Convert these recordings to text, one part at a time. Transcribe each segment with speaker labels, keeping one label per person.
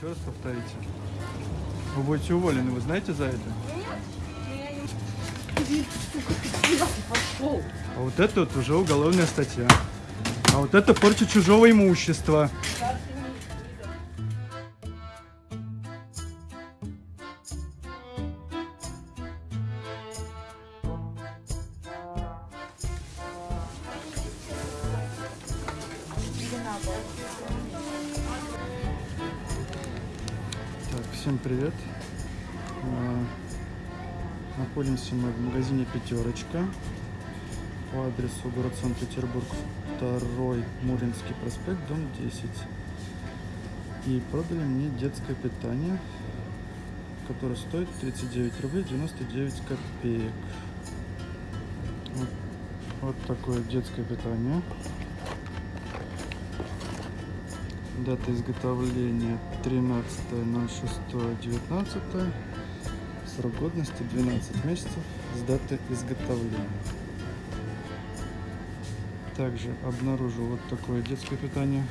Speaker 1: еще раз повторите. Вы будете уволены, вы знаете за это? А вот это вот уже уголовная статья. А вот это порча чужого имущества. Находимся мы в магазине Пятерочка по адресу город Санкт-Петербург, 2 Муринский проспект, дом 10. И продали мне детское питание, которое стоит 39 рублей 99 копеек. Вот, вот такое детское питание. Дата изготовления 13.06.19. Срок годности 12 месяцев с даты изготовления. Также обнаружил вот такое детское питание.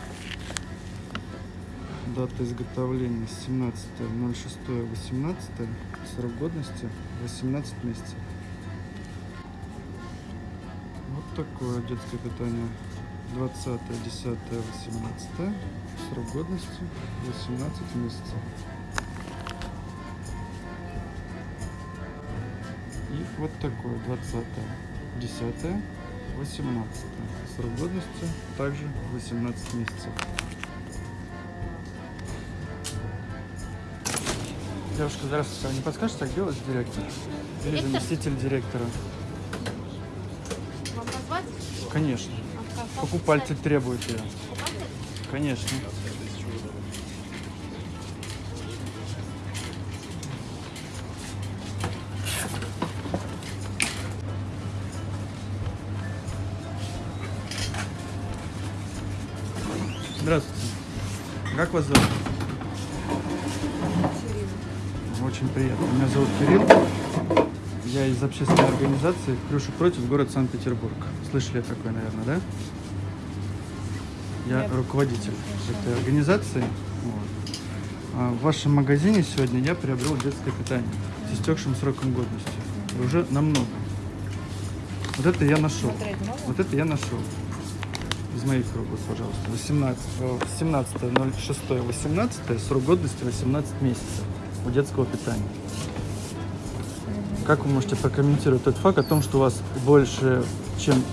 Speaker 1: Дата изготовления 17.06.18. Срок годности 18 месяцев. Вот такое детское питание. 20, 10, 18. Срок годности 18 месяцев. Вот такое 20, 10, 18. Срок годности также 18 месяцев. Девушка, здравствуйте. А не подскажете, как делать директор? Или
Speaker 2: Директор?
Speaker 1: заместитель директора?
Speaker 2: Вам позвать?
Speaker 1: Конечно.
Speaker 2: А как
Speaker 1: Покупатель требует ее.
Speaker 2: Покупатель?
Speaker 1: Конечно. Здравствуйте. Как вас зовут? Очень приятно. Меня зовут Кирилл. Я из общественной организации «Крюша против. Город Санкт-Петербург». Слышали такое, наверное, да? Я
Speaker 2: Нет.
Speaker 1: руководитель этой организации. Вот. А в вашем магазине сегодня я приобрел детское питание с истекшим сроком годности. И уже намного. Вот это я нашел. Вот это я нашел. Из моих рук, пожалуйста. 18, э, 17.06, 18, срок годности 18 месяцев у детского питания. Как вы можете прокомментировать тот факт о том, что у вас больше, чем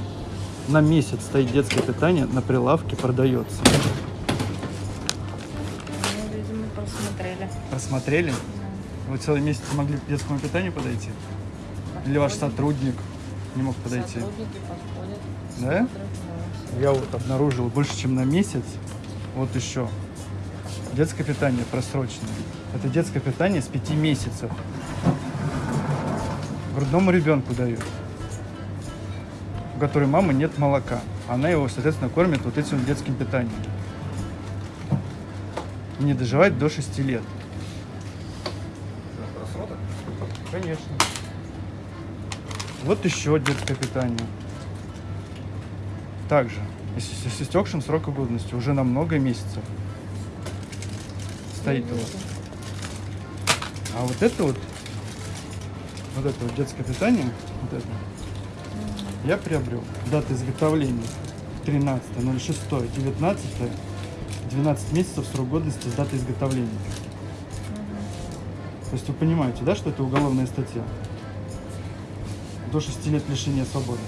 Speaker 1: на месяц стоит детское питание, на прилавке продается?
Speaker 2: Ну, видимо, просмотрели.
Speaker 1: Просмотрели? Вы целый месяц могли к детскому питанию подойти? Или ваш сотрудник не мог подойти?
Speaker 2: Сотрудники подходят.
Speaker 1: Да?
Speaker 2: смотрят, да.
Speaker 1: Я вот обнаружил больше, чем на месяц. Вот еще. Детское питание просроченное. Это детское питание с 5 месяцев. Грудному ребенку дают. У которой мамы нет молока. Она его, соответственно, кормит вот этим детским питанием. Не доживать до 6 лет. Конечно. Вот еще детское питание. Также, с истекшим сроком годности, уже на много месяцев стоит у вас. А вот это вот, вот это вот детское питание, вот это, я приобрел. Дата изготовления 13.06.19, 12 месяцев срок годности с даты изготовления. То есть вы понимаете, да, что это уголовная статья? До 6 лет лишения свободы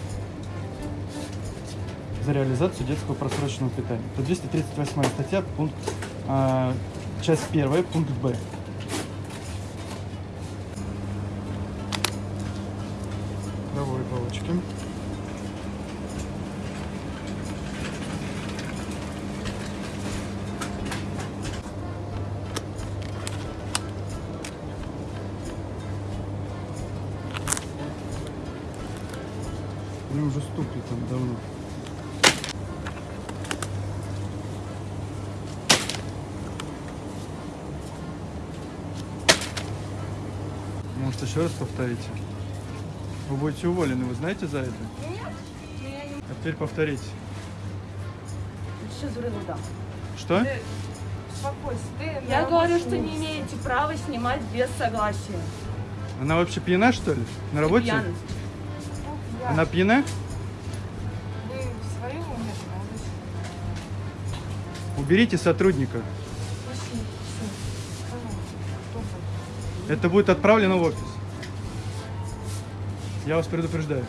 Speaker 1: за реализацию детского просроченного питания. Это 238 статья, пункт, а, часть первая, пункт Б. Давай палочки. Они уже стукли там давно. Может, еще раз повторите? Вы будете уволены, вы знаете за это?
Speaker 2: Нет, я не...
Speaker 1: А теперь повторите. Что?
Speaker 3: Успокойся. Ты
Speaker 2: Я говорю, что не имеете права снимать без согласия.
Speaker 1: Она вообще пьяна, что ли? На работе?
Speaker 3: Я.
Speaker 1: Она пьяна?
Speaker 3: Вы в своем уме,
Speaker 1: Уберите сотрудника. Это будет отправлено в офис. Я вас предупреждаю.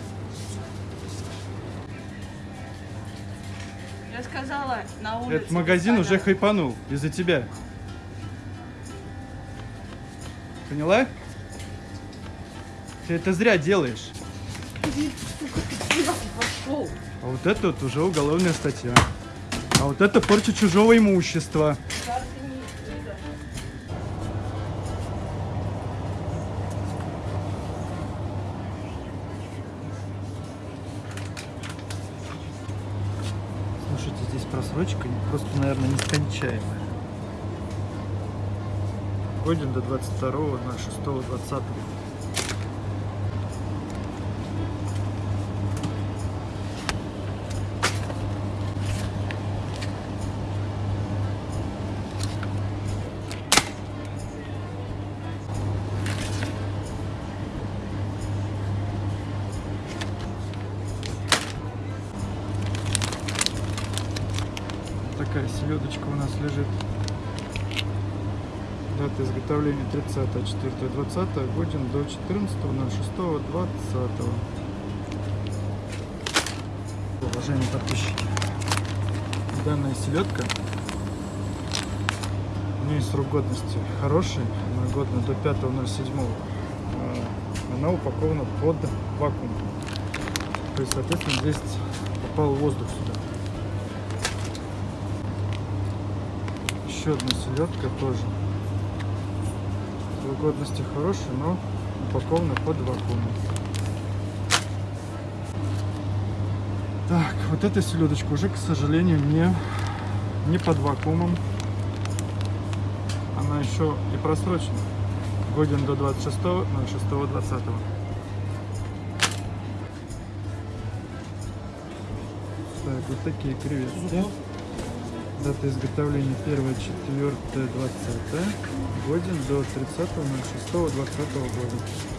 Speaker 2: Я сказала на улице.
Speaker 1: Этот магазин уже хайпанул из-за тебя. Поняла? Ты это зря делаешь. А вот это вот уже уголовная статья. А вот это порча чужого имущества. 22 на 6 20 Такая селедочка у нас лежит. Дата изготовления 30 4 20 годен до 14 06 20 Уважаемые подписчики, данная селедка, у нее срок годности хороший, она годна до 5.07. А, Она упакована под вакуум. То есть, соответственно, здесь попал воздух сюда. Еще одна селедка тоже. Годности хороший, но упакована под вакуум. Так, вот эта селедочка уже, к сожалению, не, не под вакуумом. Она еще и просрочена. Годен до 26 06 20 Так, вот такие креветки. Дата изготовления 1 4 20 годен до 30 06 20 года.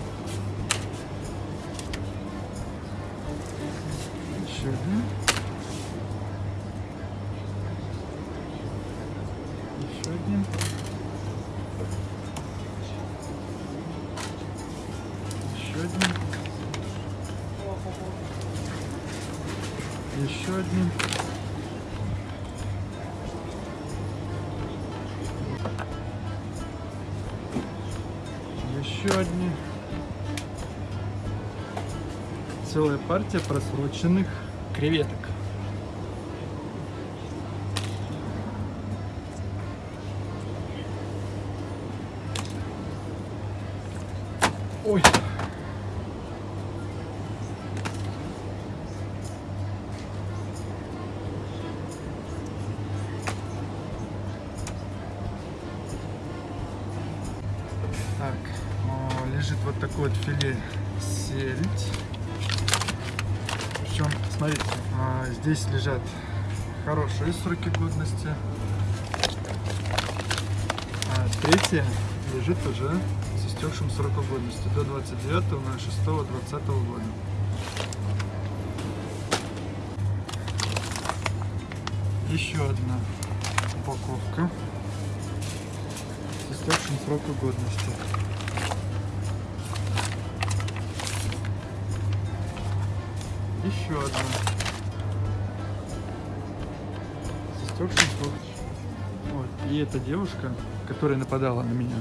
Speaker 1: Партия просроченных креветок. Ой. Так, лежит вот такой вот филе сельдь. Причем, смотрите, а, здесь лежат хорошие сроки годности. А третья лежит уже с истекшим сроком годности до 29 на 6 20 года. Еще одна упаковка с истекшим сроком годности. Еще одна. Вот. И эта девушка, которая нападала на меня,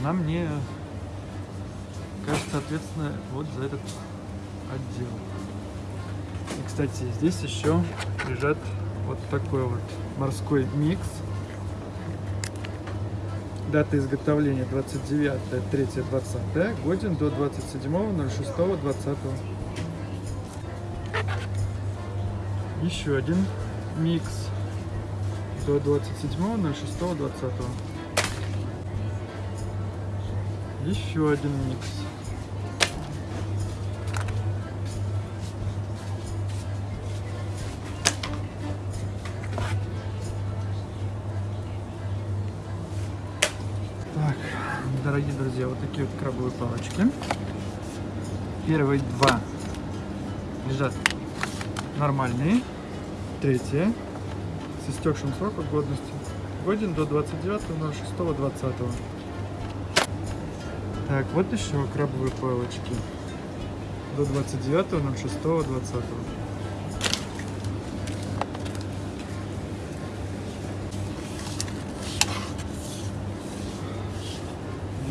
Speaker 1: она мне кажется ответственная вот за этот отдел. И, кстати, здесь еще лежат вот такой вот морской микс. Дата изготовления 29 3 20 годен до 27 Еще один микс до 27 06 20 Еще один микс. дорогие друзья, вот такие вот крабовые палочки. Первые два лежат нормальные. Третье с истекшим сроком годности. Годен до 29.06.20. Так, вот еще крабовые палочки. До 29.06.20.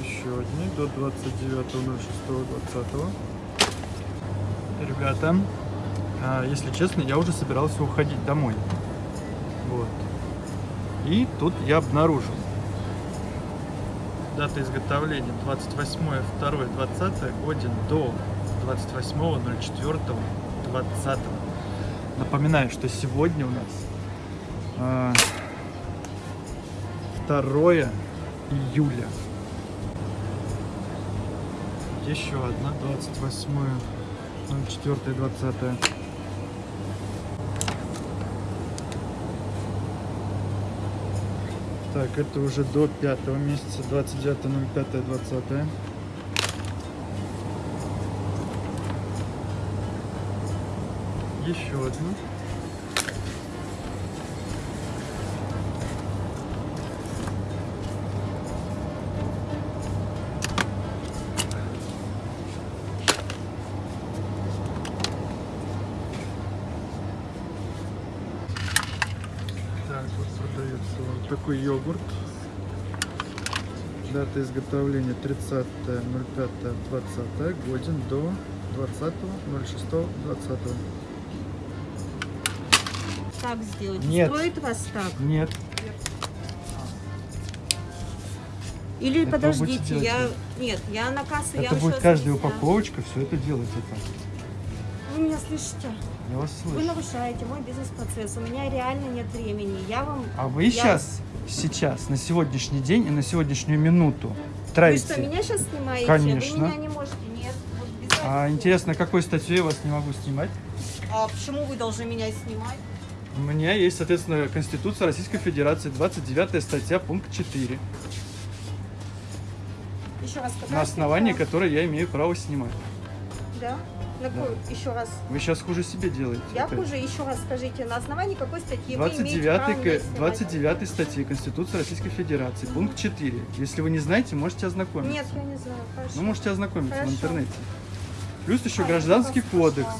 Speaker 1: Еще одни до 29.06.20. Ребята, если честно, я уже собирался уходить домой. Вот. И тут я обнаружил. Дата изготовления 28.02.20 годен до 28.04.20. Напоминаю, что сегодня у нас а, 2 июля. Еще одна, 28.04.20. Так, это уже до пятого месяца, 29.05.20. Еще одну. Такой йогурт. Дата изготовления 30.05.20, годен до 20.06.20.
Speaker 2: Так сделать.
Speaker 1: Нет.
Speaker 2: Стоит вас так?
Speaker 1: Нет,
Speaker 2: Или
Speaker 1: Это вы
Speaker 2: подождите, я...
Speaker 1: вы.
Speaker 2: Нет, я на кассу, я
Speaker 1: это
Speaker 2: вам
Speaker 1: будет каждая упаковочка, все это делается так.
Speaker 2: Вы меня слышите?
Speaker 1: Я вас
Speaker 2: Вы
Speaker 1: слышу.
Speaker 2: нарушаете мой бизнес-процесс. У меня реально нет времени. Я вам...
Speaker 1: А вы
Speaker 2: я-
Speaker 1: сейчас, сейчас, на сегодняшний день и на сегодняшнюю минуту
Speaker 2: Вы
Speaker 1: тратите.
Speaker 2: что, меня сейчас снимаете?
Speaker 1: Конечно.
Speaker 2: Вы меня не можете. Нет. Вот
Speaker 1: А интересно, какой статьей я вас не могу снимать?
Speaker 2: А почему вы должны меня снимать?
Speaker 1: У меня есть, соответственно, Конституция Российской Федерации, 29 статья, пункт 4,
Speaker 2: Еще раз.
Speaker 1: на основании которой я имею право снимать.
Speaker 2: Да? На какой? Еще раз.
Speaker 1: Вы сейчас хуже себе делаете.
Speaker 2: Я
Speaker 1: опять.
Speaker 2: хуже, еще раз скажите, на основании какой статьи вы имеете
Speaker 1: 29,
Speaker 2: право меня
Speaker 1: ка-
Speaker 2: снимать?
Speaker 1: 29 статьи Конституции Российской Федерации, пункт 4. Если вы не знаете, можете ознакомиться.
Speaker 2: Нет, я не знаю. Хорошо.
Speaker 1: Ну, можете ознакомиться
Speaker 2: Хорошо.
Speaker 1: в интернете. Плюс еще
Speaker 2: А,
Speaker 1: гражданский кодекс.
Speaker 2: пошла.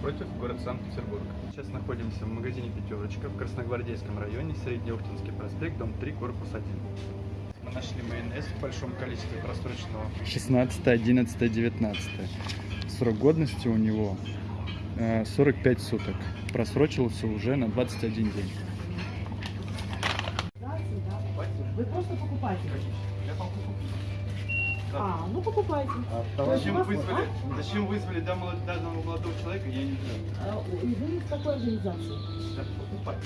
Speaker 1: Напротив город Санкт-Петербург. Сейчас находимся в магазине «Пятерочка» в Красногвардейском районе, Среднеуртинский проспект, дом 3, корпус 1. Мы нашли майонез в большом количестве просроченного. 16, 11, 19. Срок годности у него э, 45 суток. Просрочился уже на 21 день.
Speaker 4: А, ну покупайте.
Speaker 1: Зачем
Speaker 4: вас-
Speaker 1: вызвали, зачем вызвали данного, данного молодого человека, я не знаю.
Speaker 4: А, и Вы из какой организации?
Speaker 1: Да, покупать.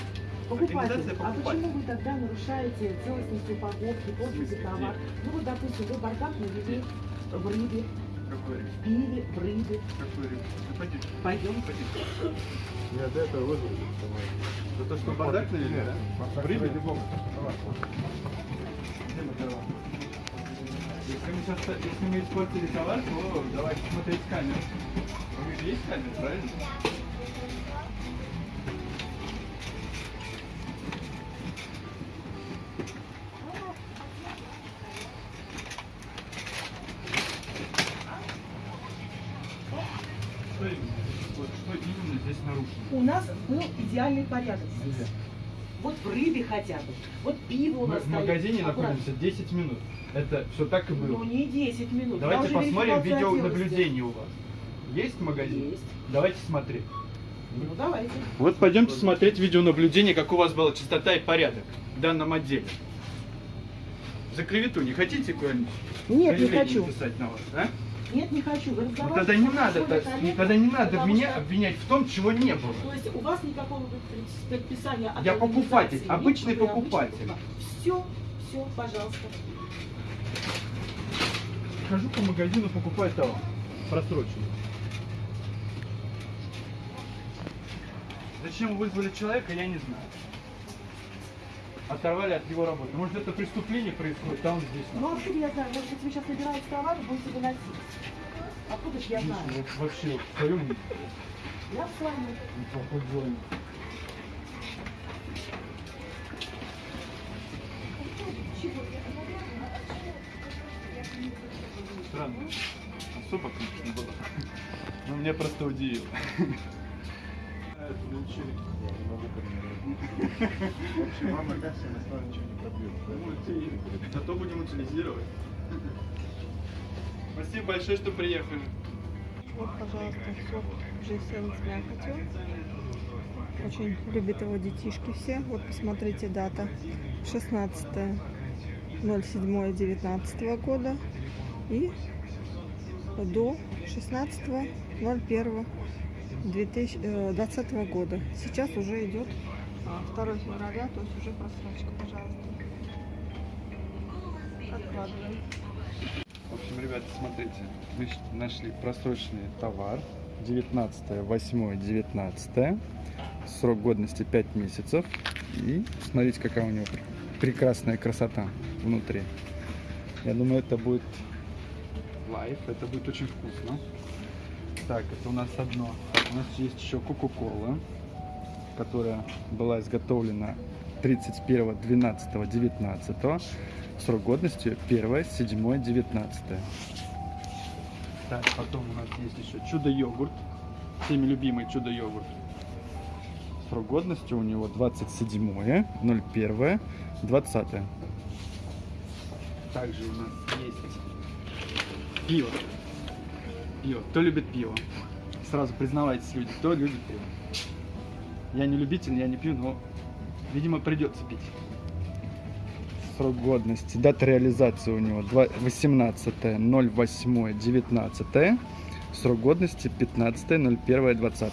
Speaker 4: Покупатель.
Speaker 1: Организация
Speaker 4: А
Speaker 1: покупатель.
Speaker 4: почему вы тогда нарушаете целостность упаковки, портите товар? Ну вот, допустим, вы бардак навели в рыбе,
Speaker 1: Какой риск?
Speaker 4: в пиве, в рыбе.
Speaker 1: Какой риск? Ну, пойдите.
Speaker 4: Пойдем.
Speaker 1: Пойдите.
Speaker 5: Я до этого вызвал.
Speaker 1: За то, что бардак навели, да? В рыбе? Где мы мы, сейчас, если мы испортили товар, то давайте смотреть камеру. У них есть камера, правильно? Что именно? Вот что именно здесь нарушено?
Speaker 4: У нас был идеальный порядок. Вот в рыбе хотя бы. Вот пиво у
Speaker 1: Мы
Speaker 4: нас
Speaker 1: в
Speaker 4: стоит.
Speaker 1: магазине
Speaker 4: Аккуратно.
Speaker 1: находимся 10 минут. Это все так и было.
Speaker 4: Ну не 10 минут.
Speaker 1: Давайте посмотрим видеонаблюдение у вас. Есть магазин?
Speaker 4: Есть.
Speaker 1: Давайте смотреть.
Speaker 4: Ну давайте.
Speaker 1: Вот пойдемте смотреть видеонаблюдение, как у вас была чистота и порядок в данном отделе. За клевету не хотите какое-нибудь
Speaker 4: Нет, не хочу.
Speaker 1: написать на вас, а?
Speaker 4: Нет, не хочу. Вы
Speaker 1: Ну, тогда не надо, так- тогда не надо
Speaker 4: потому
Speaker 1: меня
Speaker 4: что-
Speaker 1: обвинять в том, чего не было.
Speaker 4: То есть у вас никакого предписания от
Speaker 1: Я покупатель, обычный
Speaker 4: вы
Speaker 1: покупатель.
Speaker 4: Все, все, пожалуйста.
Speaker 1: Хожу по магазину, покупаю товар. Просроченный. Зачем вызвали человека, я не знаю. Оторвали от его работы. Может это преступление происходит, он здесь.
Speaker 4: Ну откуда я знаю, может быть вы сейчас набираете товар будете выносить. Откуда же я знаю?
Speaker 1: Вообще в своем
Speaker 4: Я с вами.
Speaker 1: неплохой зоне. Странно. Особо, конечно, было. Но меня просто удивило. Это научили.
Speaker 5: В общем, вам на кассе на стол ничего не пробьют.
Speaker 1: Зато будем утилизировать. Спасибо большое, что приехали.
Speaker 3: Вот, пожалуйста, сок GSL с мякотью. Очень любят его детишки все. Вот посмотрите дата. 16 07 19 года и до 16 01 2020 года. Сейчас уже идет а, 2 февраля, то есть уже просрочка, пожалуйста. Откладываем.
Speaker 1: В общем, ребята, смотрите, мы нашли просроченный товар. 19 8 19 Срок годности 5 месяцев. И смотрите, какая у него пр- прекрасная красота внутри. Я думаю, это будет лайф, это будет очень вкусно. Так, это у нас одно. У нас есть еще Кока-Кола, которая была изготовлена 31 12 19 Срок годности 1, 7, 19. Так, потом у нас есть еще чудо-йогурт. Всеми любимый чудо-йогурт. Срок годности у него 27, 01, 20. Также у нас есть пиво. Пиво. Кто любит пиво? Сразу признавайтесь, люди, кто любит пиво. Я не любитель, я не пью, но, видимо, придется пить срок годности. Дата реализации у него 18 08 19 Срок годности 15 01 20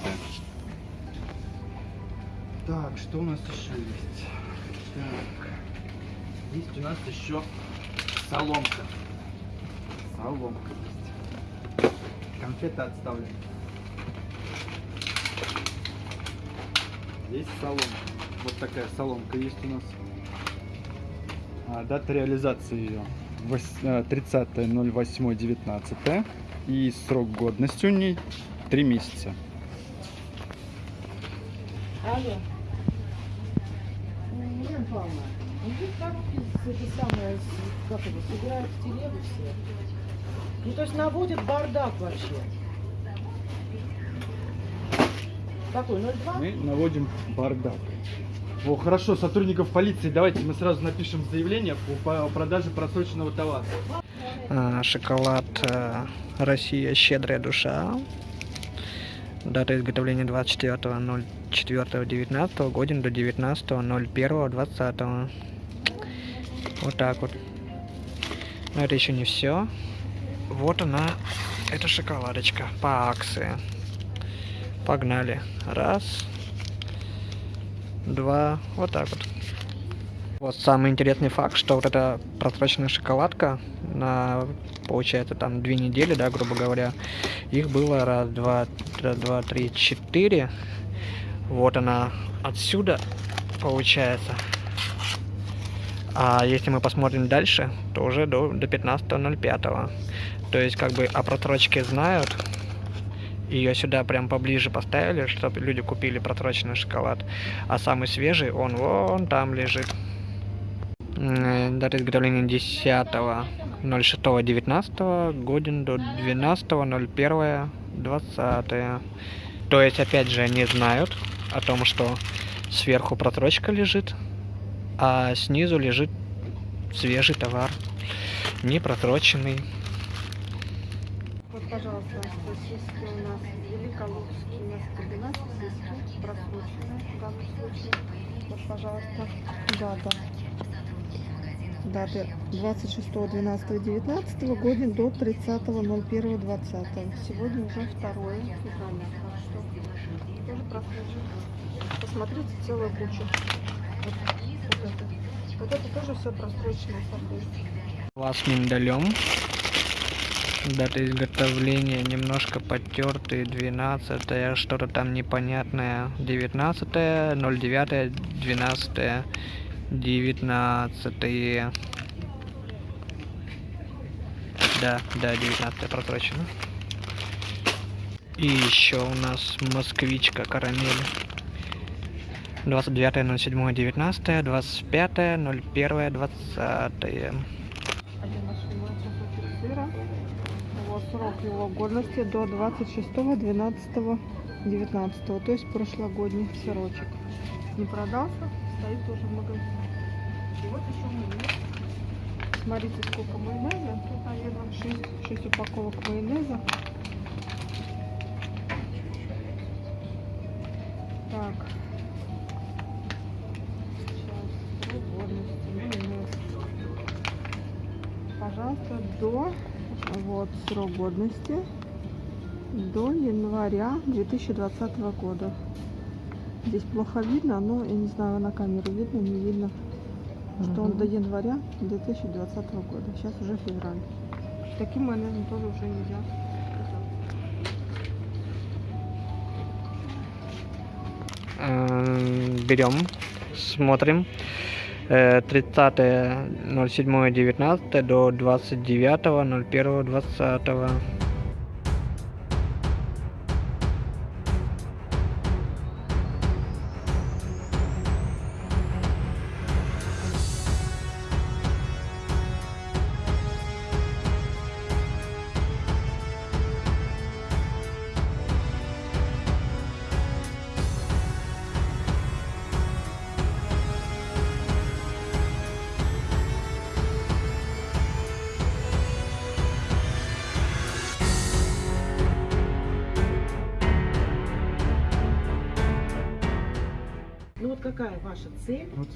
Speaker 1: Так, что у нас еще есть? Так. Есть у нас еще соломка. Соломка есть. Конфеты отставлены. Есть соломка. Вот такая соломка есть у нас. А, дата реализации ее 30.08.19 и срок годности у ней 3 месяца.
Speaker 4: Алло. Елена Павловна, ну тут коробки это самое, как это, собирают в телегу все. Ну то есть наводят бардак вообще. Какой? 0,2?
Speaker 1: Мы наводим бардак. О, хорошо, сотрудников полиции, давайте мы сразу напишем заявление по, по продаже просроченного товара.
Speaker 6: А, шоколад э, Россия щедрая душа. Дата изготовления 24.04.19, годен до 19.01.20. Вот так вот. Но это еще не все. Вот она, эта шоколадочка по акции. Погнали. Раз, два, вот так вот. Вот самый интересный факт, что вот эта просроченная шоколадка на, получается, там две недели, да, грубо говоря, их было раз, два, раз, два, три, четыре. Вот она отсюда, получается. А если мы посмотрим дальше, то уже до, до 15.05. То есть, как бы о просрочке знают. Ее сюда прям поближе поставили, чтобы люди купили просроченный шоколад. А самый свежий, он вон там лежит. Дата изготовления 10.06.19, годен до 12.01.20. То есть, опять же, они знают о том, что сверху просрочка лежит, а снизу лежит свежий товар, не просроченный.
Speaker 3: Пожалуйста, сосиски у нас великолукские, у нас комбинат сосиски просроченные в данном случае. Вот, пожалуйста, дата. Даты 26.12.19 годен до 30.01.20. Сегодня уже 2 февраля, так что тоже просрочено. Посмотрите, целая куча. Вот, вот это. Вот это тоже все просрочено.
Speaker 6: Вас с миндалем. Дата изготовления немножко потертый, 12 что-то там непонятное, 19 09 12 19 Да, да, 19 просрочено. И еще у нас москвичка карамель. 29.07.19, 25.01.20.
Speaker 3: Один наш кусочек сыра. Вот срок его годности до 26.12.19, то есть прошлогодний сырочек. Не продался, стоит тоже в магазине. И вот еще майонез. Смотрите, сколько майонеза. Тут, наверное, 6, 6 упаковок майонеза. Так. Сейчас. Годности. Майонез пожалуйста, до вот срок годности до января 2020 года. Здесь плохо видно, но я не знаю, на камеру видно, не видно, что он до января 2020 года. Сейчас уже февраль. Таким майонезом тоже уже нельзя.
Speaker 6: Эм, берем, смотрим. Э, 30.07.19 до 29.01.20.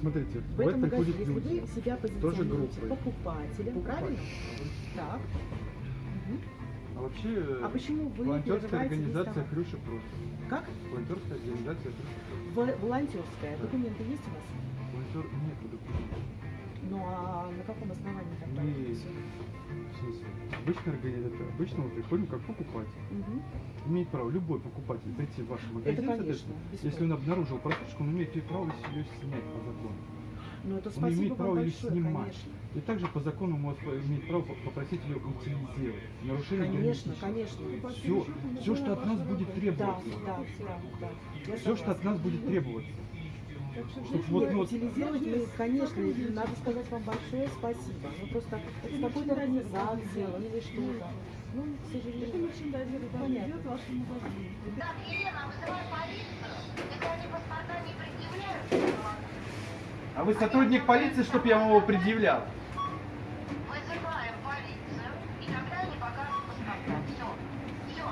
Speaker 1: смотрите,
Speaker 4: в
Speaker 1: в
Speaker 4: этом магазине? Если
Speaker 1: люди.
Speaker 4: вы себя позиционируете
Speaker 1: группой.
Speaker 4: покупателем, правильно? Так.
Speaker 1: А вообще,
Speaker 4: А почему вы
Speaker 1: волонтерская организация? Хрюша просто.
Speaker 4: Как?
Speaker 1: Волонтерская организация Хрюша просто.
Speaker 4: Во- Волонтерская. Документы есть у вас?
Speaker 1: Волонтер нет документов.
Speaker 4: Ну а на каком основании тогда?
Speaker 1: В смысле? Организация. Обычно мы приходим как покупатель.
Speaker 4: Мгм.
Speaker 1: Имеет право любой покупатель прийти в ваш магазин.
Speaker 4: Это конечно.
Speaker 1: Если он обнаружил просрочку, он имеет право ее снять по закону.
Speaker 4: Ну это
Speaker 1: он имеет право ее
Speaker 4: большое,
Speaker 1: снимать.
Speaker 4: конечно.
Speaker 1: И также по закону может имеет право по- попросить ее утилизировать. Нарушение
Speaker 4: Конечно, конечно.
Speaker 1: Все, все, что от нас будет требоваться.
Speaker 4: да, да, да.
Speaker 1: Все, что от нас будет требоваться. Чтоб
Speaker 4: Нет,
Speaker 1: вот, ну,
Speaker 4: утилизировать мы, конечно, и надо сказать вам большое спасибо. Ну просто с какой-то организацией или что-то. Ну, к сожалению. Это мерчендайзер, да, идет в вашем магазине.
Speaker 7: Так, Елена, вызывай полицию. Если они паспорта не предъявляют,
Speaker 1: А вы сотрудник полиции, чтобы я вам его предъявлял?
Speaker 7: вызываем полицию, и тогда они покажут паспорта. Все. Все.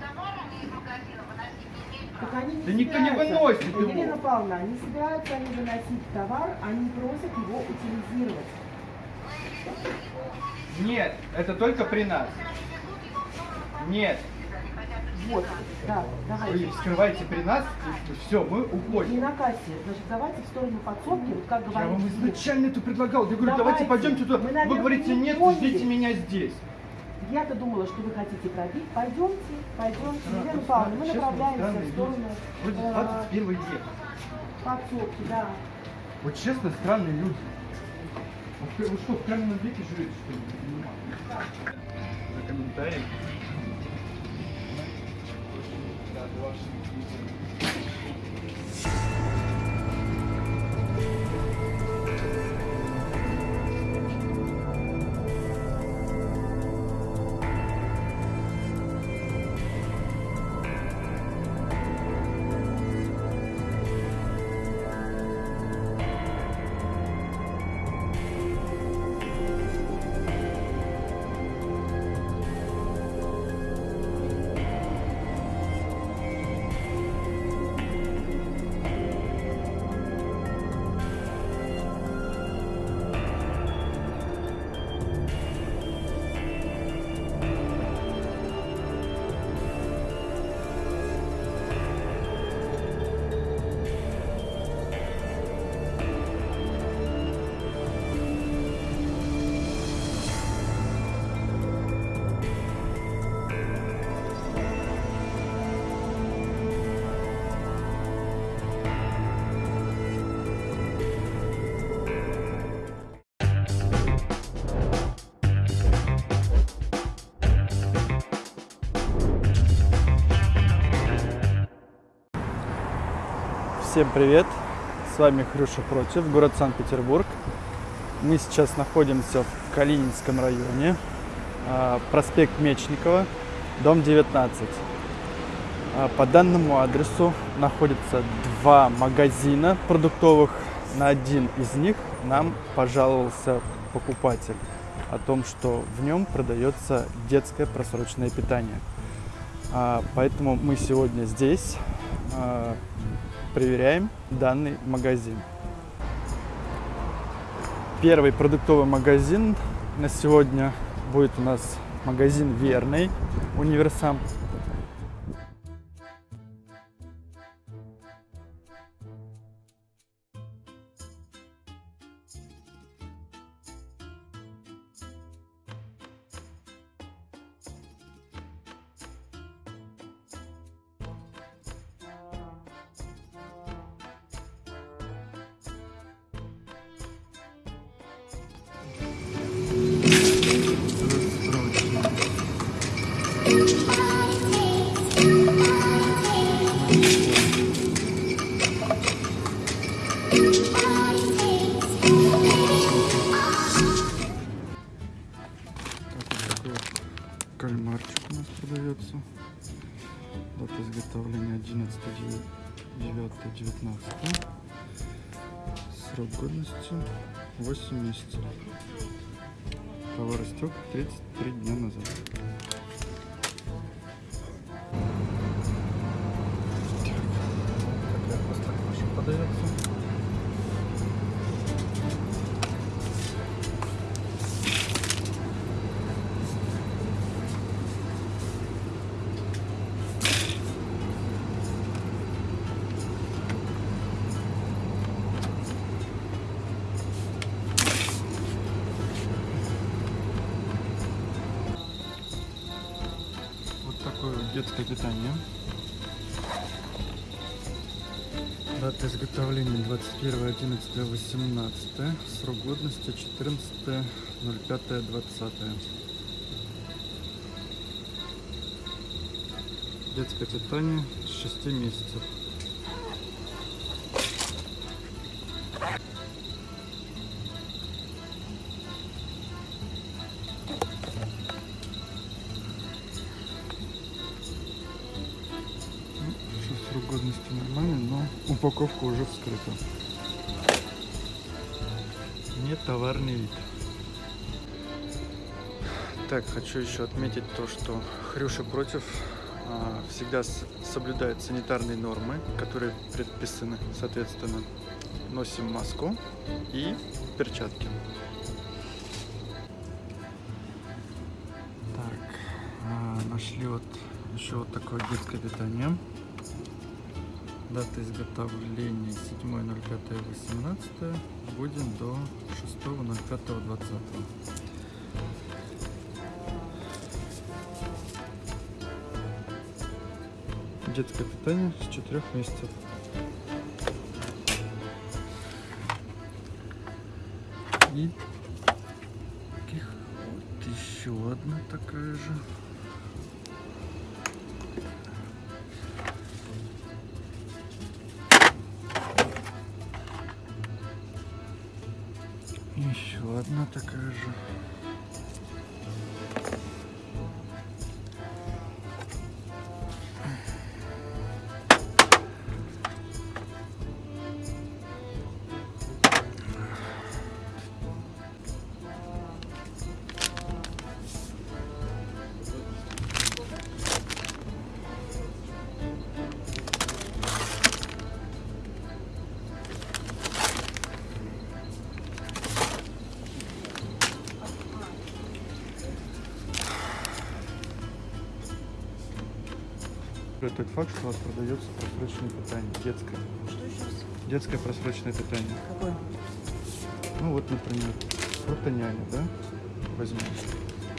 Speaker 7: Товарами из магазина выносить не имеют
Speaker 4: Так
Speaker 7: права.
Speaker 4: Они не
Speaker 1: Да никто не выносит его.
Speaker 4: Елена Павловна, не собираются они выносить товар, они просят его утилизировать.
Speaker 1: Нет, это только при нас. Нет,
Speaker 4: Вот, да,
Speaker 1: вы
Speaker 4: давайте.
Speaker 1: вскрываете при нас, все, мы
Speaker 4: Не
Speaker 1: уходим.
Speaker 4: на кассе, значит, давайте в сторону подсобки, вот как
Speaker 1: Я
Speaker 4: говорите.
Speaker 1: вам изначально это предлагал. Я говорю, давайте,
Speaker 4: Давайте.
Speaker 1: пойдемте туда.
Speaker 4: Мы,
Speaker 1: Вы говорите,
Speaker 4: не
Speaker 1: нет, ждите меня здесь.
Speaker 4: Я-то думала, что вы хотите пробить. Пойдемте, пойдемте. Елена Павловна, мы направляемся в сторону.
Speaker 1: Вроде
Speaker 4: э,
Speaker 1: 21 век.
Speaker 4: подсобки, да.
Speaker 1: Вот честно, странные люди. Вы что, в каменном веке живете, что ли? Не понимаю. За комментарий. Всем привет! С вами Хрюша Против, город Санкт-Петербург. Мы сейчас находимся в Калининском районе, а, проспект Мечникова, дом 19. А, По данному адресу находятся два магазина продуктовых. На один из них нам пожаловался покупатель о том, что в нем продается детское просроченное питание. А, Поэтому мы сегодня здесь проверяем данный магазин. Первый продуктовый магазин на сегодня будет у нас магазин Верный, Универсам. Детское питание. Дата изготовления 21.11.18. Срок годности 14.05.20. Детское питание с 6 месяцев. Уже вскрыта. Не товарный вид. Так, хочу еще отметить то, что Хрюша против а, всегда соблюдает санитарные нормы, которые предписаны, соответственно. Носим маску и перчатки. Так, а, нашли вот еще вот такое детское питание. Дата изготовления 7.05.18. Будем до 6.05.20. Детское питание с 4 месяцев. И вот еще одна такая же. Тот факт, что у вас продается просроченное питание, детское.
Speaker 2: Что сейчас?
Speaker 1: Детское просроченное питание.
Speaker 2: Какой?
Speaker 1: Ну вот, например, фрутоняня, да? Возьмем.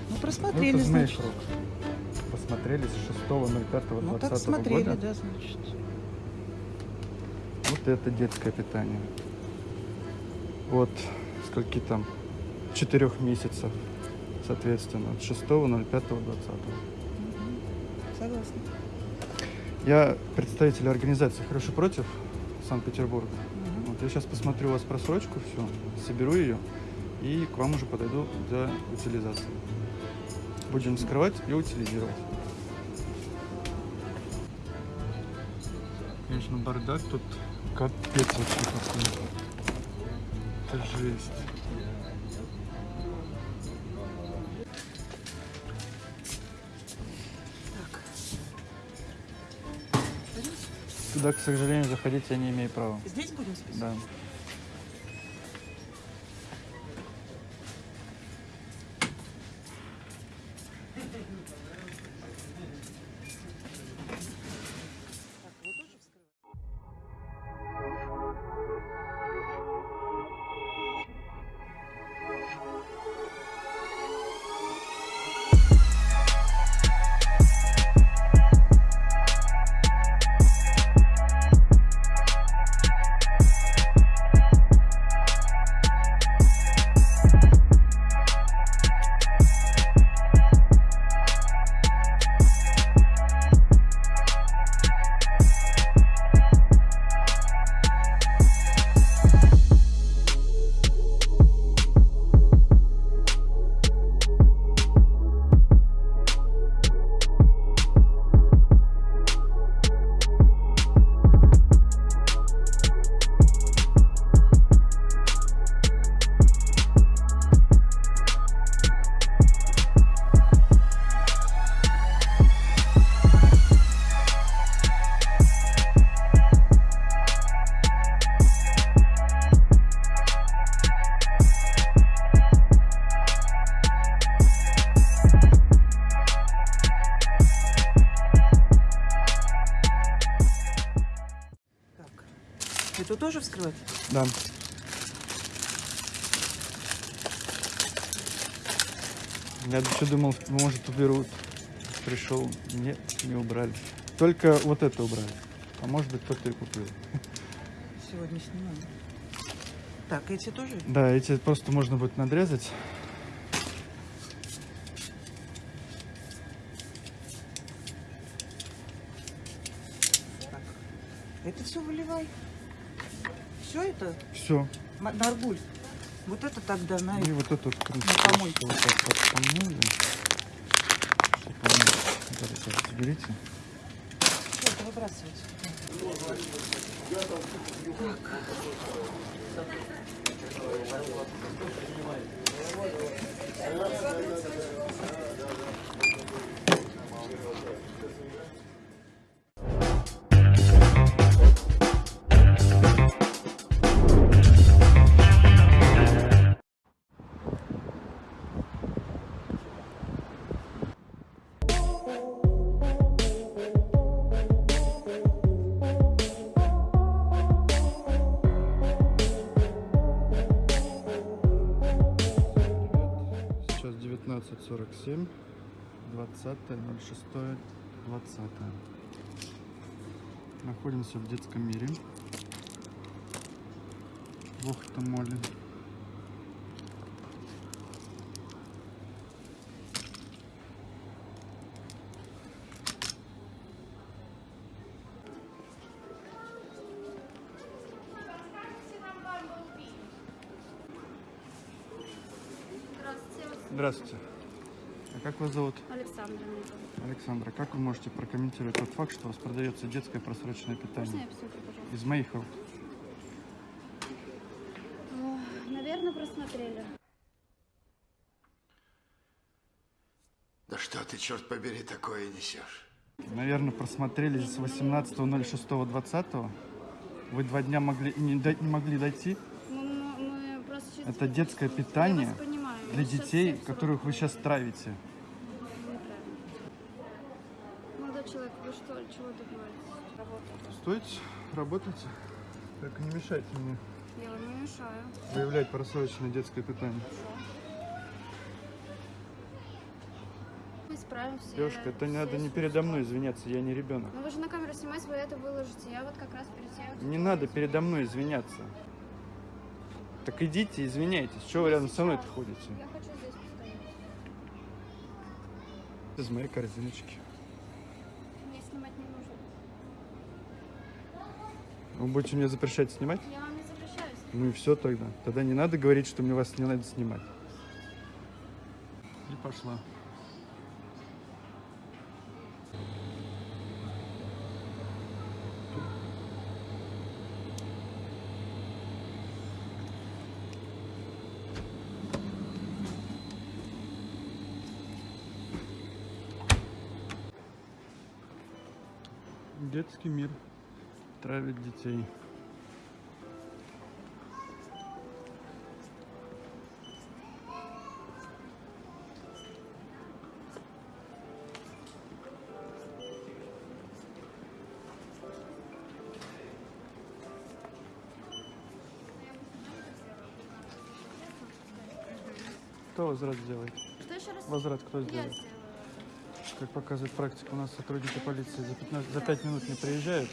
Speaker 2: Ну,
Speaker 1: Ну,
Speaker 2: просмотрели,
Speaker 1: змей
Speaker 2: значит.
Speaker 1: срок. Посмотрели с 6.05.2020
Speaker 2: Ну, так смотрели,
Speaker 1: года.
Speaker 2: да, значит.
Speaker 1: Вот это детское питание. Вот скольки там? Четырех месяцев, соответственно, от 6.05.20.
Speaker 2: Согласна.
Speaker 1: Я представитель организации «Хороший против» Санкт-Петербурга. Вот, я сейчас посмотрю у вас просрочку, все, соберу ее и к вам уже подойду для утилизации. Будем скрывать и утилизировать. Конечно, бардак тут капец вообще какой. Это жесть. К сожалению, заходить я не имею права.
Speaker 2: Здесь будем списывать?
Speaker 1: Да. Может уберут. Пришел, нет, не убрали. Только вот это убрали. А может быть кто-то и купил.
Speaker 2: Сегодня снимаем. Так, эти тоже?
Speaker 1: Да, эти просто можно будет надрезать.
Speaker 2: Так. Это все выливай. Все это?
Speaker 1: Все.
Speaker 2: Наргуль. Вот это тогда на
Speaker 1: И вот эту вот
Speaker 2: На помойку.
Speaker 1: вот так вот помыли. Заберите.
Speaker 2: Всё, это выбрасывать.
Speaker 1: Сейчас 19.47, 20.06, 20. Находимся в детском мире. В Охта-моле.
Speaker 8: Здравствуйте,
Speaker 1: Здравствуйте. Как вас зовут?
Speaker 8: Александра.
Speaker 1: Александра, как вы можете прокомментировать тот факт, что у вас продается детское просроченное
Speaker 8: Можно
Speaker 1: питание?
Speaker 8: я посмотрю, пожалуйста?
Speaker 1: Из моих рук.
Speaker 8: Наверное, просмотрели.
Speaker 5: Да что ты, черт побери, такое несешь?
Speaker 1: Наверное, просмотрели с 18.06.20. Вы два дня могли, не, не могли дойти.
Speaker 8: Мы, мы- мы чуть-
Speaker 1: Это детское питание для
Speaker 8: Мы
Speaker 1: детей, которых вы сейчас травите.
Speaker 8: Неправильно. Молодой человек, вы что, чего добиваетесь? Работаете.
Speaker 1: Стойте, работайте. Только не мешайте мне
Speaker 8: Я вам не мешаю.
Speaker 1: выявлять просроченное детское питание.
Speaker 8: Мы справимся.
Speaker 1: Девушка, это не надо не передо мной извиняться, я не ребенок.
Speaker 8: Ну вы же на камеру снимать, вы это выложите. Я вот как раз перед тем...
Speaker 1: Не надо передо мной извиняться. Так идите, извиняйтесь. Чего вы рядом со мной ходите?
Speaker 8: Я хочу здесь постоять.
Speaker 1: Из моей корзиночки.
Speaker 8: Мне снимать не нужно.
Speaker 1: Вы будете мне запрещать снимать?
Speaker 8: Я вам не запрещаюсь.
Speaker 1: Ну и все тогда. Тогда не надо говорить, что мне вас не надо снимать. И пошла. Детский мир травит детей. Кто возврат сделает?
Speaker 8: Что еще раз?
Speaker 1: Возврат кто
Speaker 8: Я
Speaker 1: сделает?
Speaker 8: сделаю.
Speaker 1: Как показывает практика, у нас сотрудники полиции за, 15, за 5 минут не приезжают.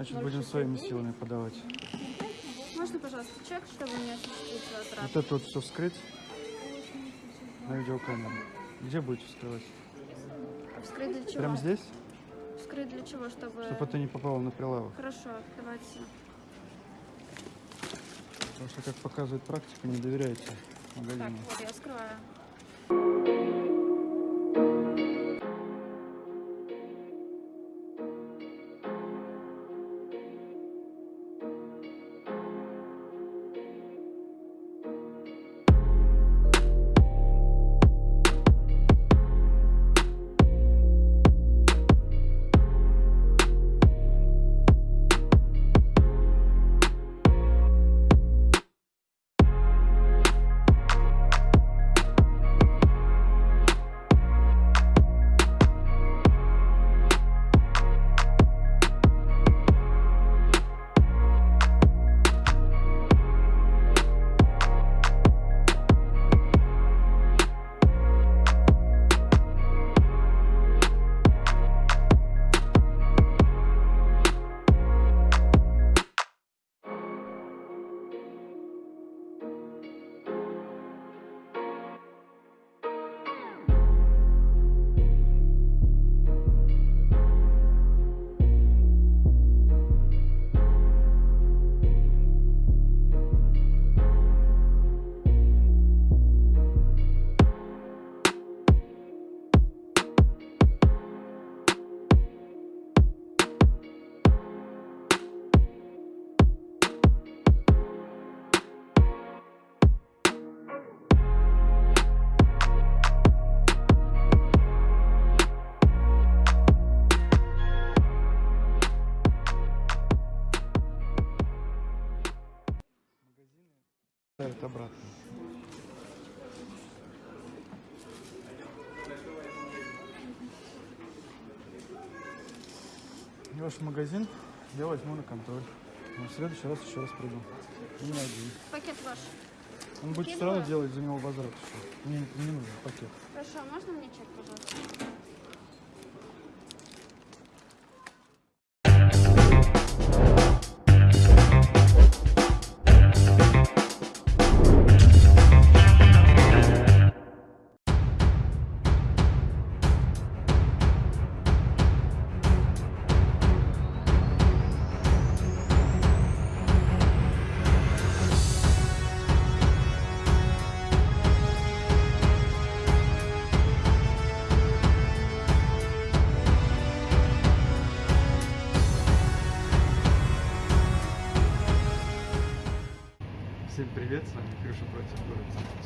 Speaker 1: Значит, будем своими силами подавать.
Speaker 8: Можно, пожалуйста, чек, чтобы не осуществить возврат?
Speaker 1: Вот это вот все вскрыть на видеокамеру. Где будете вскрывать?
Speaker 8: Вскрыть для чего?
Speaker 1: Прямо здесь?
Speaker 8: Вскрыть для чего, чтобы...
Speaker 1: Чтобы это не попало на прилавок.
Speaker 8: Хорошо, давайте.
Speaker 1: Потому что, как показывает практика, не доверяйте
Speaker 8: Так,
Speaker 1: магазину.
Speaker 8: вот я скрываю.
Speaker 1: Ставят обратно. И Ваш магазин я возьму на контроль. Но в следующий раз еще раз приду. Не надеюсь.
Speaker 8: Пакет ваш.
Speaker 1: Он будет
Speaker 8: Пакет
Speaker 1: все равно
Speaker 8: ваш.
Speaker 1: делать за него возврат еще. Мне не нужен пакет.
Speaker 8: Хорошо, а можно мне чек, пожалуйста?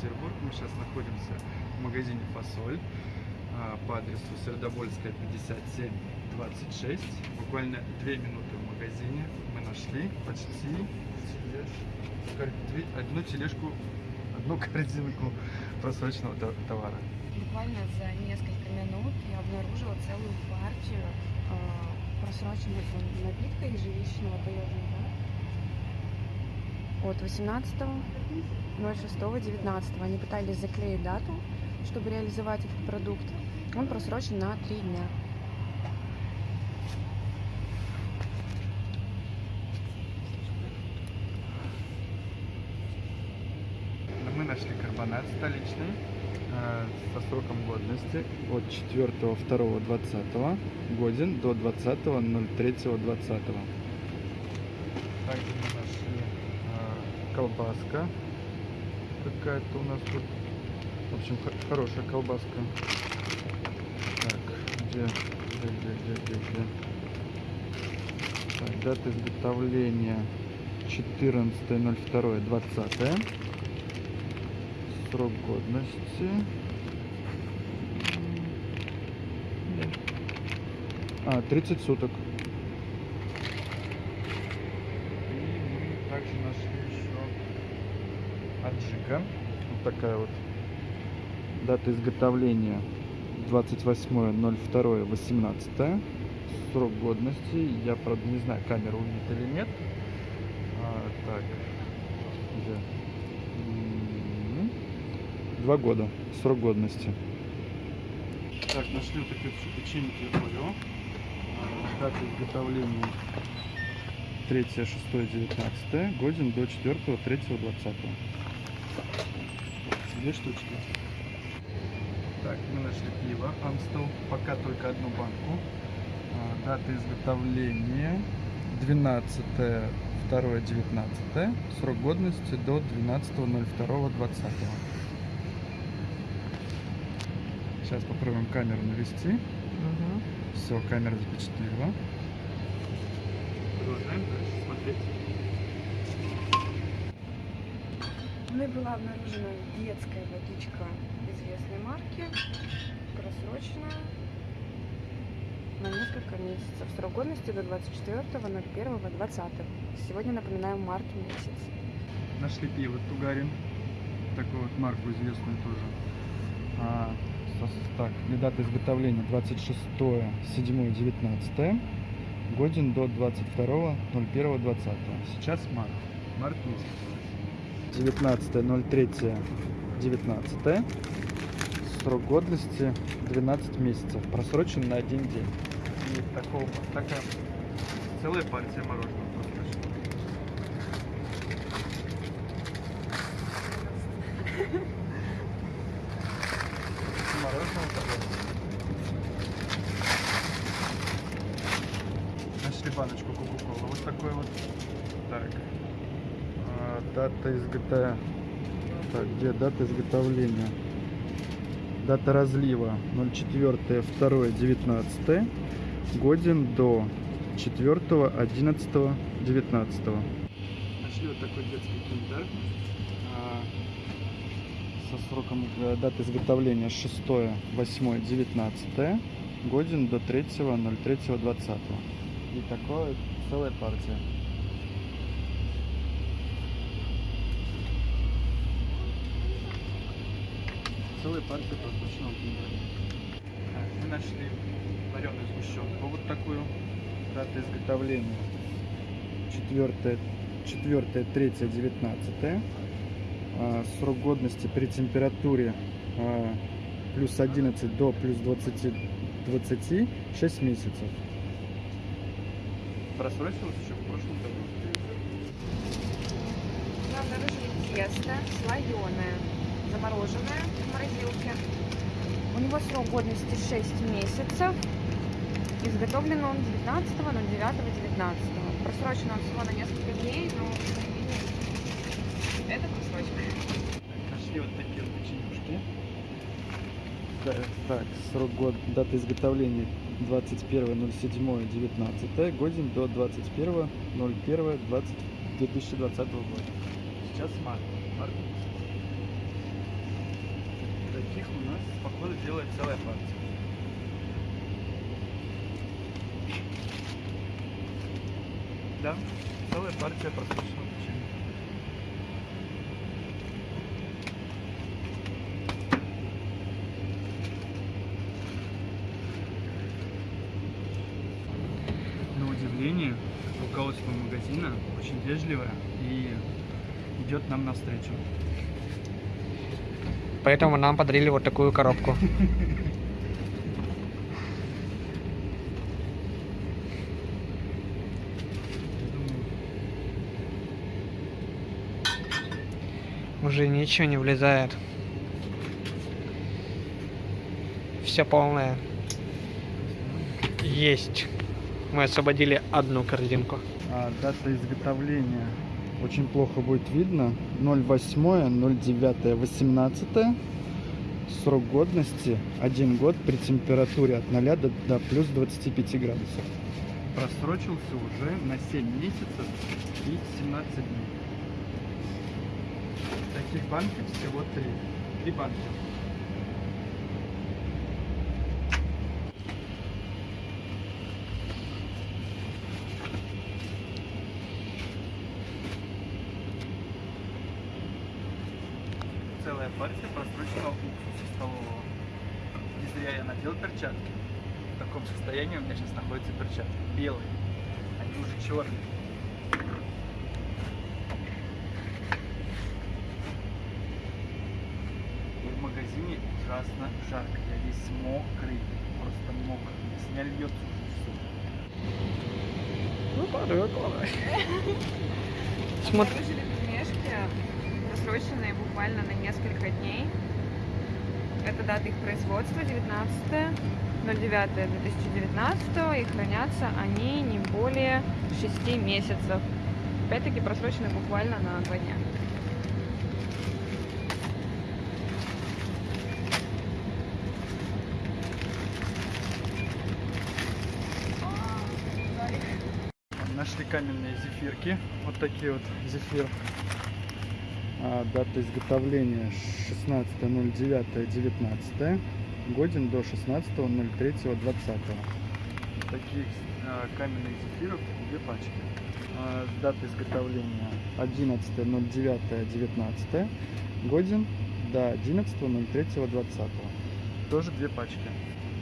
Speaker 1: Санкт-Петербург. Мы сейчас находимся в магазине «Фасоль» а, по адресу Сердобольская, 5726. Буквально две минуты в магазине мы нашли почти одну тележку, одну корзинку просроченного то- товара.
Speaker 9: Буквально за несколько минут я обнаружила целую партию э, просроченного напитка ежевичного таежного от 18.06.19. Они пытались заклеить дату, чтобы реализовать этот продукт. Он просрочен на три дня.
Speaker 1: Мы нашли карбонат столичный э, со сроком годности от 4.2.20 годен до 20.03.20. Также нашли э, колбаска какая-то у нас тут. В общем, хо- хорошая колбаска. Так, где, где, где, где, где, где? Так, дата изготовления 14.02.20. Срок годности. А, 30 суток. И мы также нашли еще аджика. Вот такая вот. Дата изготовления 28.02.18. Срок годности. Я, правда, не знаю, камера увидит или нет. А, так. Где? М, Два года. Срок годности. Так, нашли вот такие печеньки Орео. А, Дата изготовления 3 6 19 годен до 4 3 20 Две штучки. Так, мы нашли пиво Амстел. Пока только одну банку. А, Дата изготовления 12 2 19 Срок годности до 12.02.20 Сейчас попробуем камеру навести. Все, камера запечатлела. Продолжаем дальше смотреть.
Speaker 9: Мной была обнаружена детская водичка известной марки, просроченная на несколько месяцев. Срок годности до 24.01.20. Сегодня, напоминаем, март месяц.
Speaker 1: Нашли пиво Тугарин. Такую вот марку известную тоже. А, так, и дата изготовления 26 7 19 Годен до 22 01 20 Сейчас март. Март месяц. 19 03 19 Срок годности 12 месяцев. Просрочен на один день. И такого, такая целая партия мороженого просрочена. Мороженое такое. Нашли баночку кока-колы. Вот такой вот. Так. А, дата. Так, где дата изготовления? Дата разлива 04 2 19 годен до 4 11 19 Нашли вот такой детский киндер а, со сроком э, даты изготовления 6 8 19 годен до 3 03 20 и такое целая партия целая партия просроченного пива. Мы нашли вареную сгущенку вот такую. Дата изготовления 4, 4 3 19 а, Срок годности при температуре а, плюс 11 до плюс 20, 20 6 месяцев. Просрочилась еще в прошлом году.
Speaker 9: Мы обнаружили тесто слоеное, замороженное в морозилке. У него срок годности 6 месяцев. Изготовлен он 19 на 9 19 Просрочен он всего на несколько дней, но это просрочено.
Speaker 1: Нашли вот такие вот печенюшки. Так, срок год, дата изготовления 21.07.19, годен до 21.01.2020 года. Сейчас март. март. Таких у нас, походу, делает целая партия. Да, целая партия просроченного печенья. На удивление, руководство магазина очень вежливое и идет нам навстречу.
Speaker 6: Поэтому нам подарили вот такую коробку. Уже ничего не влезает. Все полное. Есть. Мы освободили одну корзинку.
Speaker 1: А дата изготовления очень плохо будет видно. 08, 09, 18. Срок годности 1 год при температуре от 0 до, до плюс 25 градусов. Просрочился уже на 7 месяцев и 17 дней. Таких банки всего 3. Три банки. целая партия просроченного уксуса столового. Не зря я надел перчатки. В таком состоянии у меня сейчас перчатки. Белые. Они уже черные. И в магазине ужасно жарко. Я весь мокрый. Просто мокрый. С меня льется уже все.
Speaker 6: Ну, падаю, падаю. Смотри.
Speaker 9: Обнаружили пельмешки, просроченные буквально на несколько дней. Это дата их производства 19 09 2019 и хранятся они не более 6 месяцев. Опять-таки просрочены буквально на 2 дня.
Speaker 1: Нашли каменные зефирки. Вот такие вот зефир. А, дата изготовления 16.09.19. Годен до 16.03.20. Таких а, каменных зефиров две пачки. А, дата изготовления 11.09.19. Годен до 11.03.20. Тоже две пачки.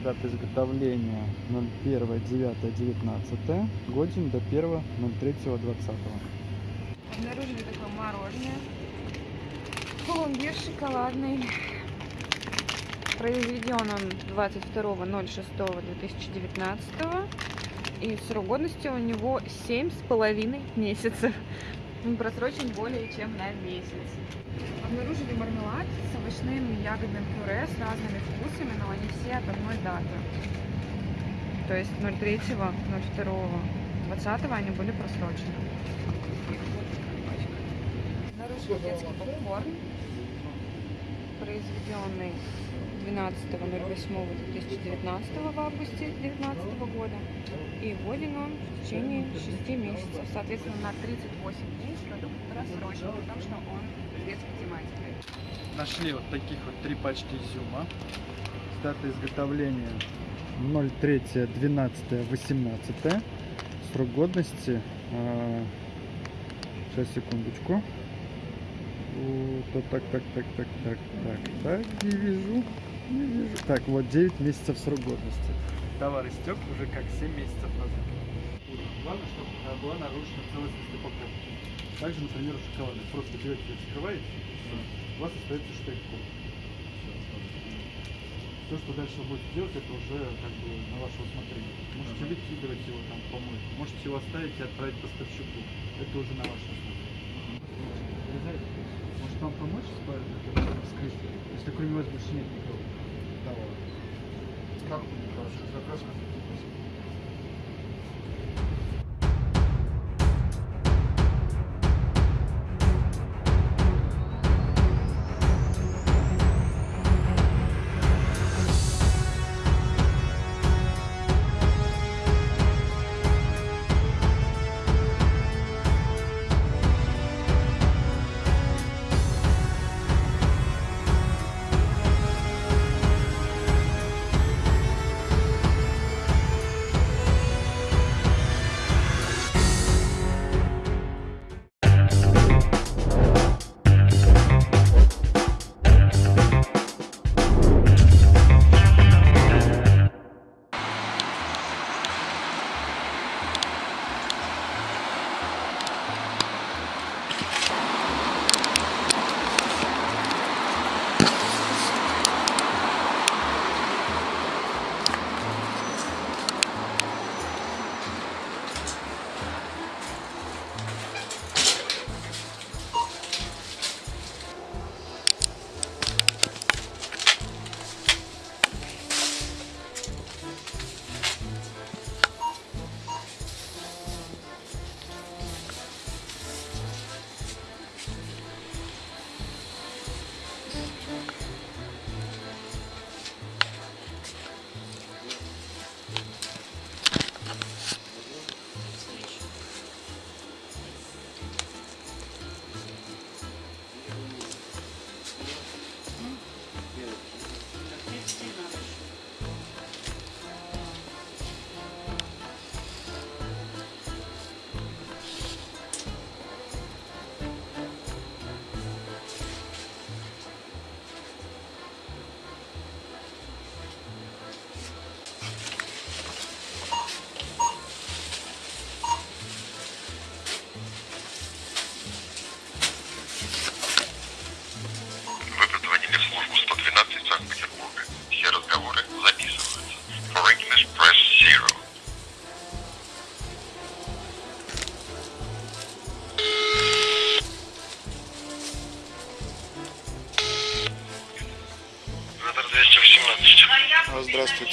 Speaker 1: Дата изготовления 01.09.19. Годен до 1.03.20.
Speaker 9: Обнаружили такое мороженое. Пломбир шоколадный. Произведен он 22.06.2019. И срок годности у него семь с половиной месяцев. Он просрочен более чем на месяц. Обнаружили мармелад с овощным и ягодным пюре с разными вкусами, но они все от одной даты. То есть 03, 02, 20 они были просрочены. Обнаружили детский попкорн, произведенный 12.08.2019 в августе 2019 года. И вводен он в течение 6 месяцев, соответственно, на 38 дней продукт просрочен, потому что он детской тематикой.
Speaker 1: Нашли вот таких вот три пачки изюма. Дата изготовления 03.12.18. Срок годности. а, Сейчас, секундочку. Вот. так, так, так, так, так, так, так, не вижу, не вижу. Так, вот 9 месяцев срок годности. Товар истек уже как 7 месяцев назад. Главное, чтобы была нарушена целостность упаковки. Также, например, шоколад. Просто берете, вскрываете, всё. у вас остается штрих-код. Все, что дальше вы будете делать, это уже как бы на ваше усмотрение. Можете выкидывать его там помойку, можете его оставить и отправить поставщику. Это уже на ваше усмотрение. Может вам помочь с вскрыть, если кроме вас больше нет никого?
Speaker 5: Давай. Как вы хорошо? Заказ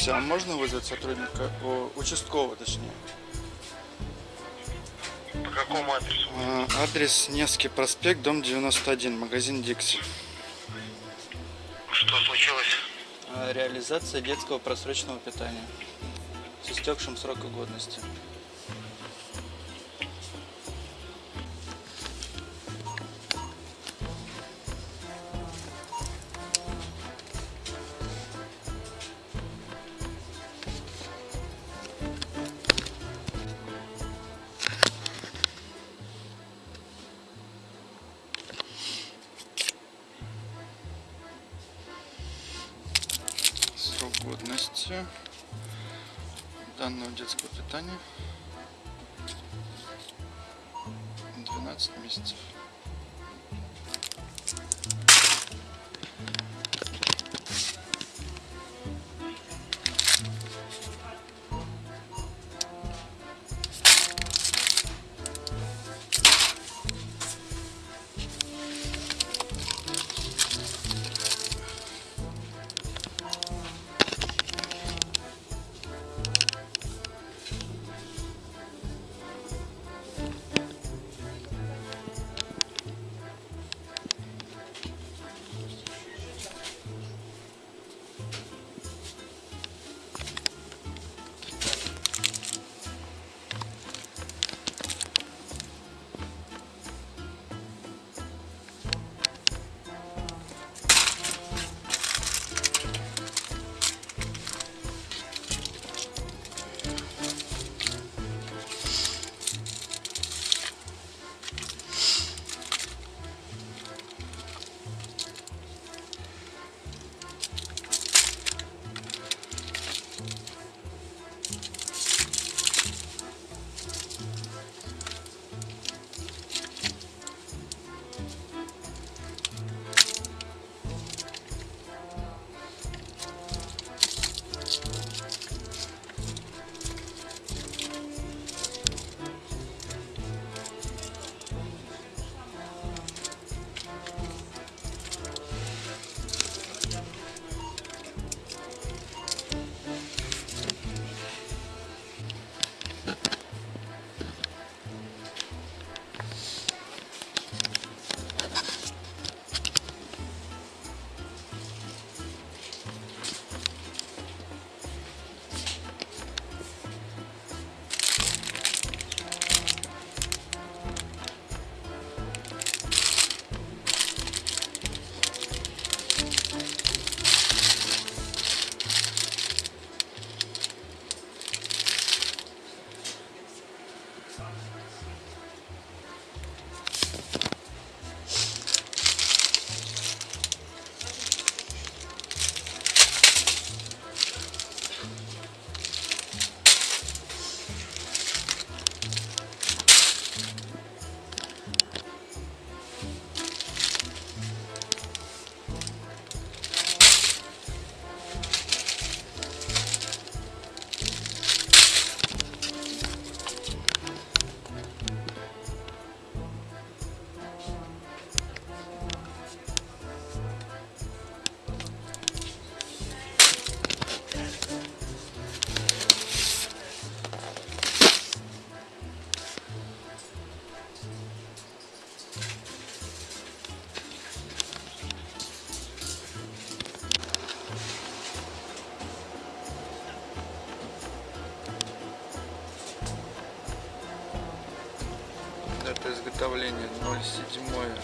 Speaker 1: Здравствуйте, а можно вызвать сотрудника, о, участкового точнее?
Speaker 10: По какому адресу?
Speaker 1: А, Адрес Невский проспект, дом 91, магазин Дикси.
Speaker 10: Что случилось?
Speaker 1: А, Реализация детского просроченного питания с истекшим сроком годности.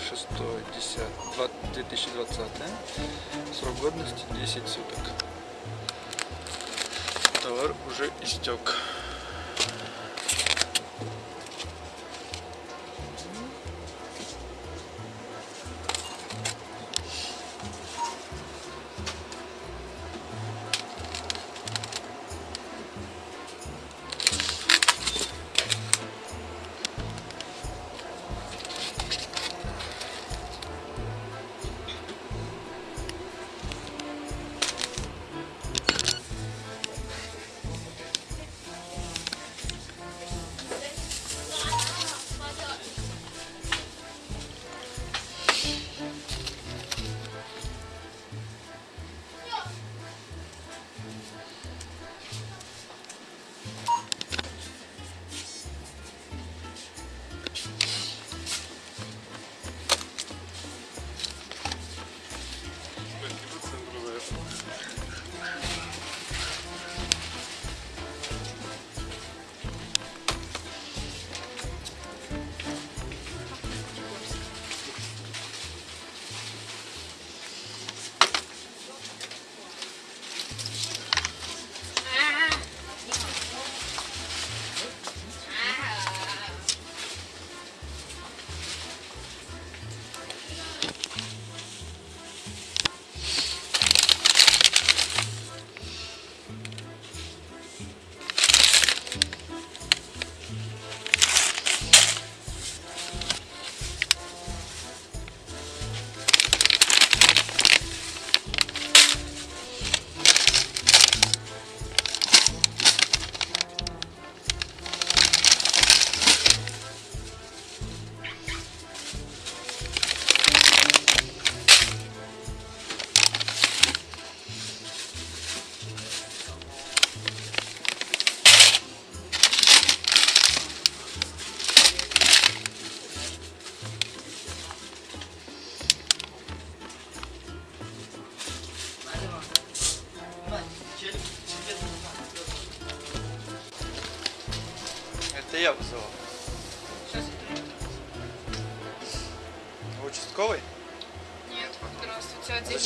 Speaker 1: 6 10 2020 срок годности 10 суток. Товар уже истек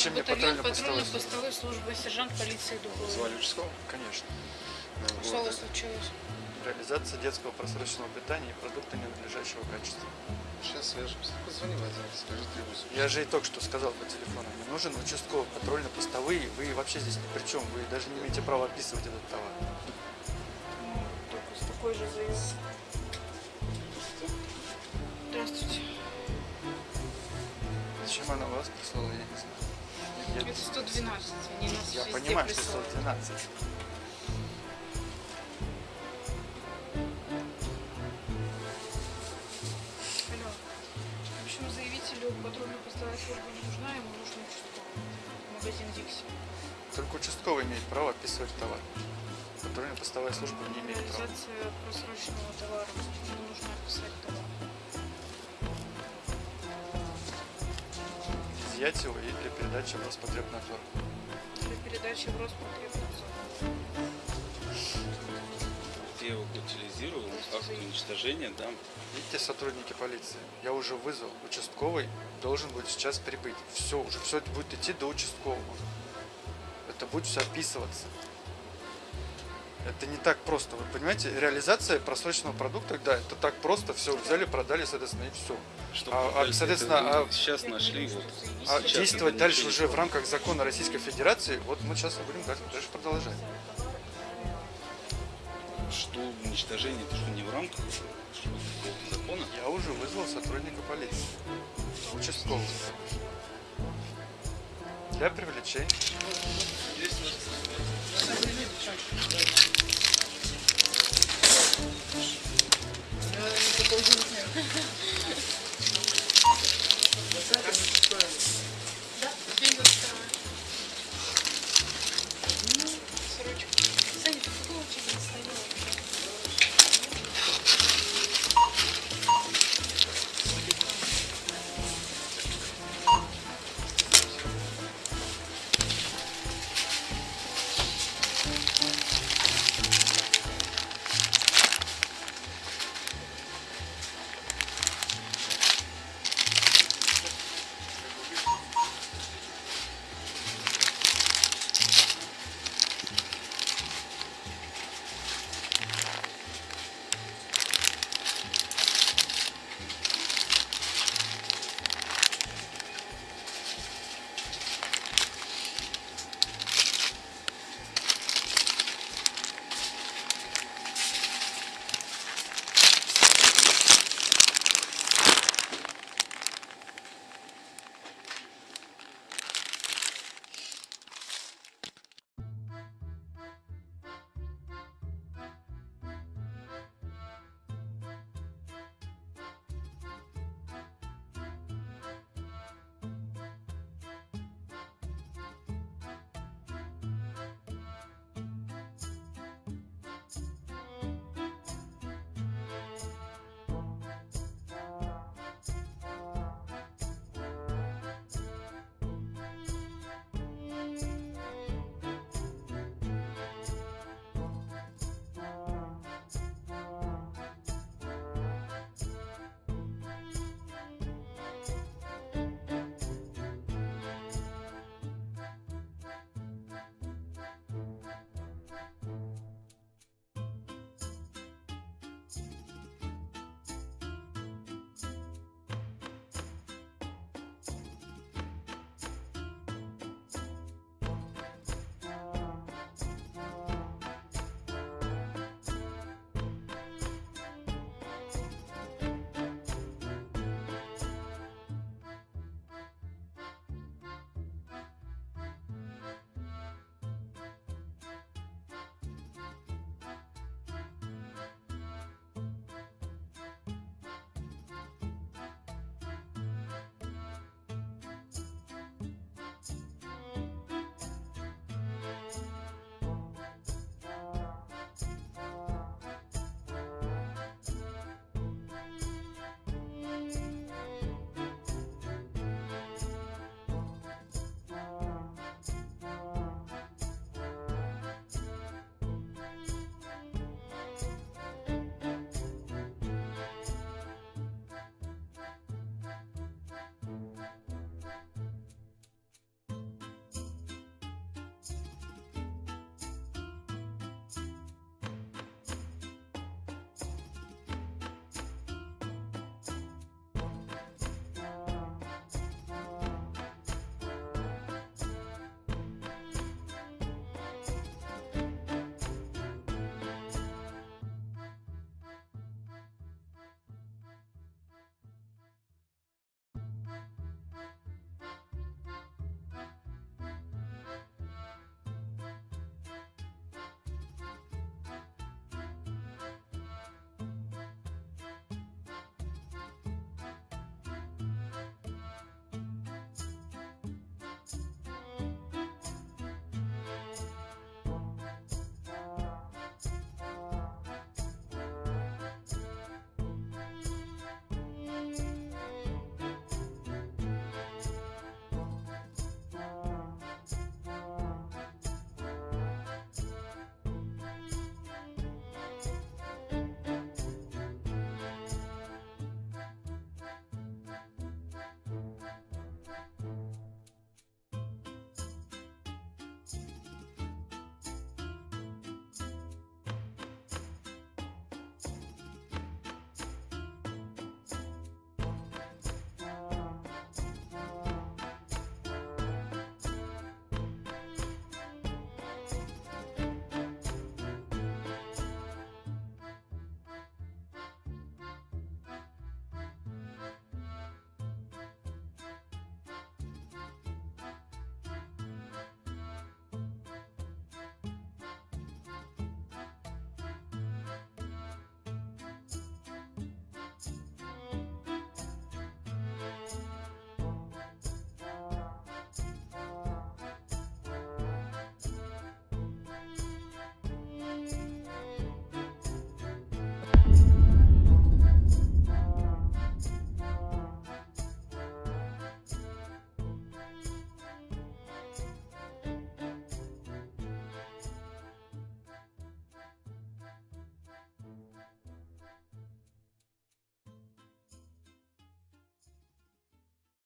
Speaker 1: Зачем мне
Speaker 11: батальон
Speaker 1: патрульно-постовой
Speaker 11: патрульно-постовой службы, сержант полиции Дубова.
Speaker 1: Звали участкового? Конечно.
Speaker 11: Что у вас случилось?
Speaker 1: Реализация детского просроченного питания и продукта ненадлежащего качества.
Speaker 5: Сейчас свяжемся. Позвони Вадим, скажи требуется.
Speaker 1: Я же и только что сказал по телефону. Мне нужен участковый, патрульно-постовые. Вы вообще здесь ни при чем. Вы даже не имеете права описывать этот товар.
Speaker 11: Ну, только с такой же заявкой. Здравствуйте.
Speaker 1: Зачем она вас прислала, я не знаю. Я-
Speaker 11: Это 112, они нас
Speaker 1: Я понимаю, что
Speaker 11: присылают.
Speaker 1: 112.
Speaker 11: Алло. В общем, заявителю патрульно-постовая служба не нужна, ему нужен участковый. Магазин Дикси.
Speaker 1: Только участковый имеет право описывать товар. Патрульно-постовая служба не имеет права.
Speaker 11: Реализация просроченного товара. Ему нужно описать товар.
Speaker 1: Изъять его и для передачи в Роспотребнадзор.
Speaker 11: Для передачи в Роспотребнадзор.
Speaker 12: Я его утилизирую, акт уничтожения дам.
Speaker 1: Видите, сотрудники полиции, я уже вызвал. Участковый должен будет сейчас прибыть. Все, уже все это будет идти до участкового. Это будет все описываться. Это не так просто. Вы понимаете, реализация просроченного продукта, да, это так просто. Все взяли, продали, соответственно, и все.
Speaker 12: Что
Speaker 1: А- а, соответственно, а-
Speaker 12: сейчас нашли вот.
Speaker 1: А
Speaker 12: сейчас
Speaker 1: действовать дальше уже в рамках закона Российской Федерации, вот мы сейчас и будем дальше продолжать.
Speaker 12: Что уничтожение, это что не в рамках что, закона?
Speaker 1: Я уже вызвал сотрудника полиции. Участкового. Для привлечения.
Speaker 11: 이렇게 보여주세요.